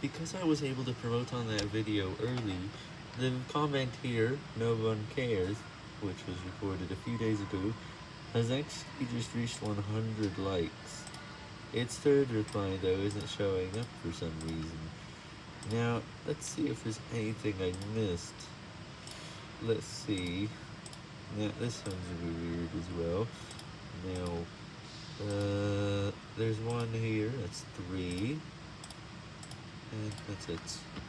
because I was able to promote on that video early, the comment here, no one cares, which was recorded a few days ago, has actually just reached 100 likes. Its third reply though isn't showing up for some reason. Now, let's see if there's anything I missed. Let's see. Now, this one's weird as well. Now, uh, there's one here, that's three. That's it.